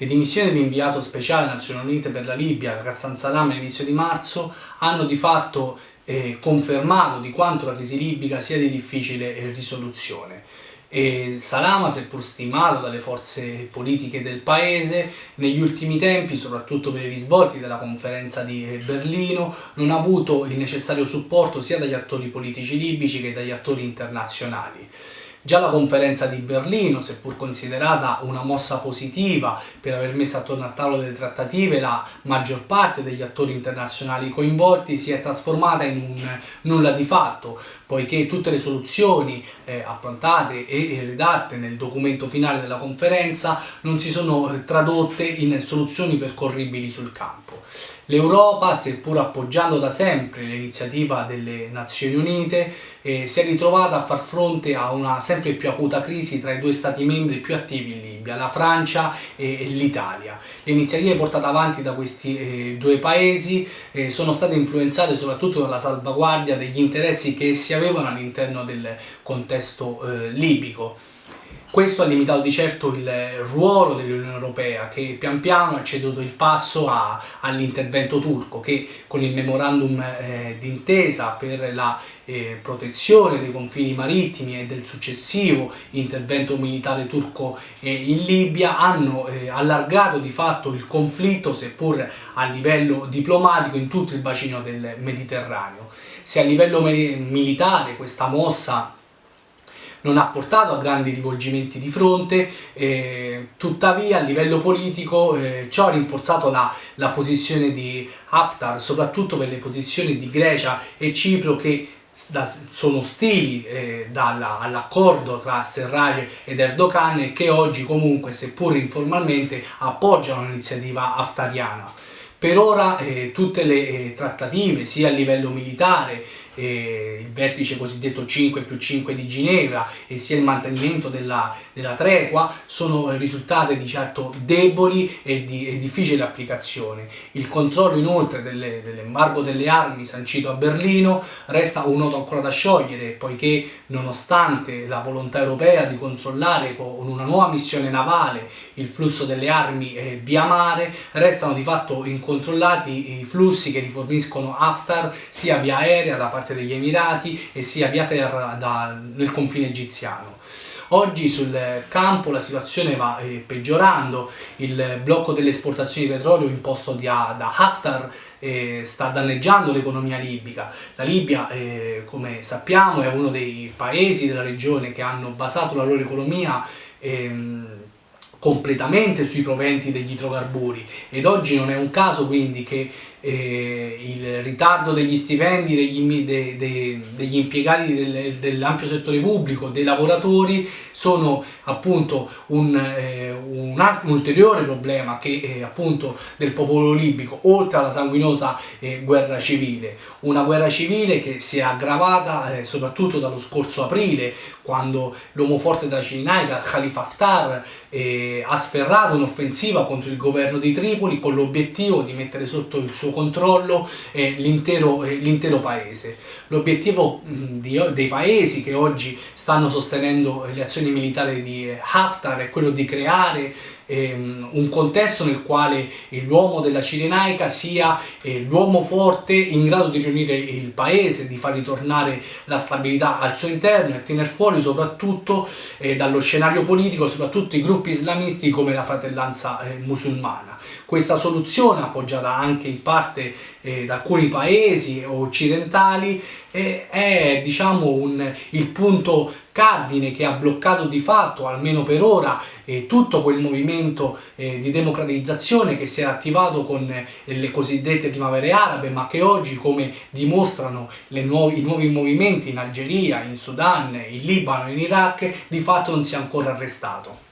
Le dimissioni dell'inviato speciale Nazioni Unite per la Libia, Ghassan Salam, all'inizio di marzo, hanno di fatto eh, confermato di quanto la crisi libica sia di difficile eh, risoluzione. E Salama, seppur stimato dalle forze politiche del paese, negli ultimi tempi, soprattutto per i risvolti della conferenza di eh, Berlino, non ha avuto il necessario supporto sia dagli attori politici libici che dagli attori internazionali. Già la conferenza di Berlino, seppur considerata una mossa positiva per aver messo attorno al tavolo delle trattative la maggior parte degli attori internazionali coinvolti, si è trasformata in un nulla di fatto, poiché tutte le soluzioni eh, approntate e redatte nel documento finale della conferenza non si sono eh, tradotte in soluzioni percorribili sul campo. L'Europa, seppur appoggiando da sempre l'iniziativa delle Nazioni Unite, eh, si è ritrovata a far fronte a una sempre più acuta crisi tra i due stati membri più attivi in Libia, la Francia e, l'Italia. Le iniziative portate avanti da questi eh, due paesi eh, sono state influenzate soprattutto dalla salvaguardia degli interessi che essi avevano all'interno del contesto eh, libico. Questo ha limitato di certo il ruolo dell'Unione Europea che pian piano ha ceduto il passo all'intervento turco che con il memorandum eh, d'intesa per la eh, protezione dei confini marittimi e del successivo intervento militare turco eh, in Libia hanno eh, allargato di fatto il conflitto seppur a livello diplomatico in tutto il bacino del Mediterraneo. Se a livello militare questa mossa non ha portato a grandi rivolgimenti di fronte, eh, tuttavia a livello politico eh, ciò ha rinforzato la, la posizione di Haftar, soprattutto per le posizioni di Grecia e Cipro che da, sono ostili eh, all'accordo tra Serraj ed Erdogan e che oggi comunque, seppur informalmente, appoggiano l'iniziativa haftariana. Per ora eh, tutte le eh, trattative, sia a livello militare eh, il vertice cosiddetto 5 più 5 di Ginevra e sia il mantenimento della, della tregua sono risultate di certo deboli e di e difficile applicazione. Il controllo inoltre dell'embargo delle, delle armi sancito a Berlino resta un nodo ancora da sciogliere poiché nonostante la volontà europea di controllare con una nuova missione navale il flusso delle armi eh, via mare restano di fatto incontrollati i flussi che riforniscono Haftar sia via aerea da parte parte degli Emirati e sia via terra da, nel confine egiziano. Oggi sul campo la situazione va eh, peggiorando, il blocco delle esportazioni di petrolio imposto da, da Haftar eh, sta danneggiando l'economia libica. La Libia, eh, come sappiamo, è uno dei paesi della regione che hanno basato la loro economia ehm, completamente sui proventi degli idrocarburi ed oggi non è un caso quindi che eh, il ritardo degli stipendi degli, de, de, degli impiegati del, dell'ampio settore pubblico, dei lavoratori, sono appunto un, eh, un, un ulteriore problema che eh, appunto del popolo libico, oltre alla sanguinosa eh, guerra civile. Una guerra civile che si è aggravata eh, soprattutto dallo scorso aprile, quando l'uomo forte della Cirinaica, Khalifa Haftar, eh, ha sferrato un'offensiva contro il governo di Tripoli con l'obiettivo di mettere sotto il suo controllo eh, l'intero eh, paese. L'obiettivo dei paesi che oggi stanno sostenendo le azioni militari di Haftar è quello di creare ehm, un contesto nel quale l'uomo della Cirenaica sia eh, l'uomo forte in grado di riunire il paese, di far ritornare la stabilità al suo interno e tenere fuori soprattutto eh, dallo scenario politico soprattutto i gruppi islamisti come la fratellanza eh, musulmana. Questa soluzione, appoggiata anche in parte eh, da alcuni paesi occidentali, è diciamo, un, il punto cardine che ha bloccato di fatto, almeno per ora, eh, tutto quel movimento eh, di democratizzazione che si è attivato con eh, le cosiddette primavere arabe, ma che oggi, come dimostrano nuovi, i nuovi movimenti in Algeria, in Sudan, in Libano, in Iraq, di fatto non si è ancora arrestato.